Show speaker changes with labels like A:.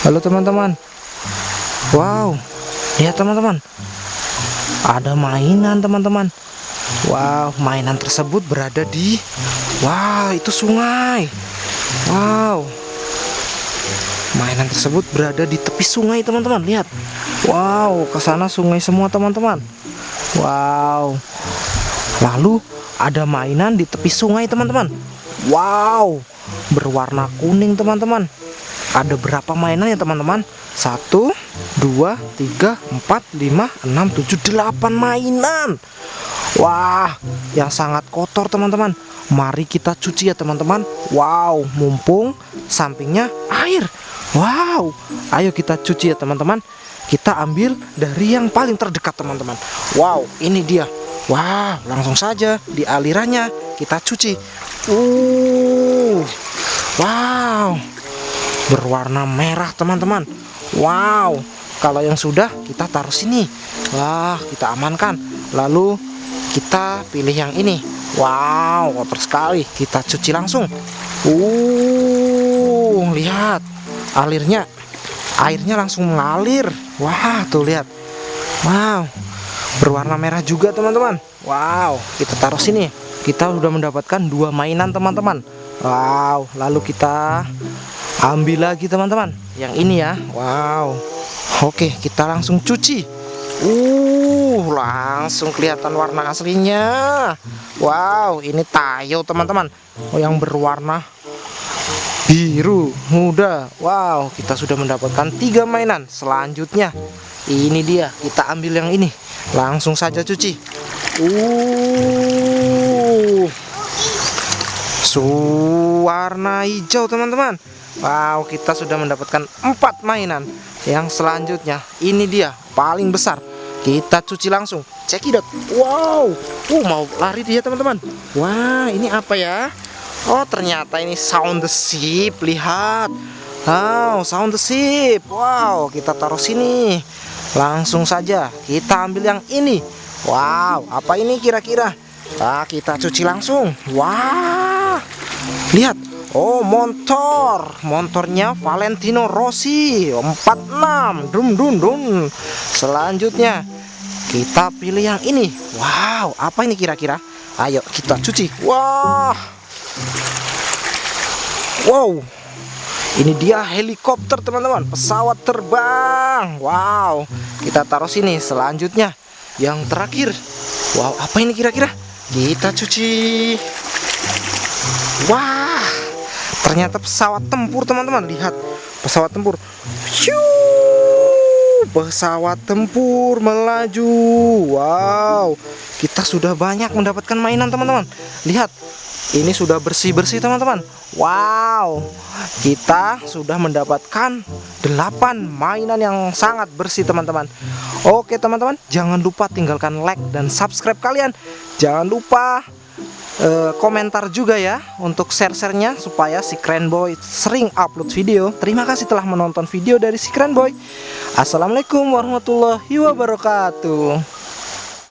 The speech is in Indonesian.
A: Halo teman-teman. Wow. Lihat teman-teman. Ada mainan teman-teman. Wow mainan tersebut berada di Wow itu sungai. Wow. Mainan tersebut berada di tepi sungai teman-teman. Lihat. Wow ke sana sungai semua teman-teman. Wow. Lalu ada mainan di tepi sungai teman-teman. Wow. Berwarna kuning teman-teman ada berapa mainan ya teman-teman? 1 2 3 4 5 6 7 8 mainan. Wah yang sangat kotor teman-teman. Mari kita cuci ya teman-teman. Wow mumpung sampingnya air. Wow ayo kita cuci ya teman-teman. Kita ambil dari yang paling terdekat teman-teman. Wow ini dia. Wow langsung saja di alirannya kita cuci. Uh, Wow berwarna merah teman-teman. Wow kalau yang sudah kita taruh sini. Wah kita amankan. Lalu kita pilih yang ini. Wow kotor sekali. Kita cuci langsung. Uh lihat. Alirnya airnya langsung mengalir. Wah tuh lihat. Wow berwarna merah juga teman-teman. Wow kita taruh sini. Kita sudah mendapatkan dua mainan teman-teman. Wow lalu kita ambil lagi teman-teman. Yang ini ya. Wow. Oke kita langsung cuci. Uh langsung kelihatan warna aslinya. Wow ini tayo teman-teman. Oh yang berwarna biru muda. Wow kita sudah mendapatkan tiga mainan selanjutnya. Ini dia kita ambil yang ini. Langsung saja cuci. Uh. Warna hijau teman-teman Wow kita sudah mendapatkan empat mainan. Yang selanjutnya ini dia paling besar. Kita cuci langsung. Cekidot wow. Uh mau lari dia teman-teman. Wah ini apa ya? Oh ternyata ini sound the ship. Lihat. Wow sound the ship. Wow kita taruh sini. Langsung saja kita ambil yang ini. Wow apa ini kira-kira? Nah kita cuci langsung. Wah. Lihat Oh motor motornya Valentino Rossi. 46 dum dum dum. Selanjutnya kita pilih yang ini. Wow apa ini kira-kira? Ayo kita cuci. Wah. Wow. Ini dia helikopter teman-teman. Pesawat terbang. Wow. Kita taruh sini. Selanjutnya yang terakhir. Wow apa ini kira-kira? Kita cuci. Wah ternyata pesawat tempur teman-teman. Lihat pesawat tempur. Pesawat tempur melaju. Wow. Kita sudah banyak mendapatkan mainan teman-teman. Lihat ini sudah bersih-bersih teman-teman. Wow. Kita sudah mendapatkan 8 mainan yang sangat bersih teman-teman. Oke teman-teman. Jangan lupa tinggalkan like dan subscribe kalian. Jangan lupa uh, komentar juga ya untuk share-sharenya supaya si Keren Boy sering upload video. Terima kasih telah menonton video dari si Keren Boy. Assalamualaikum warahmatullahi wabarakatuh.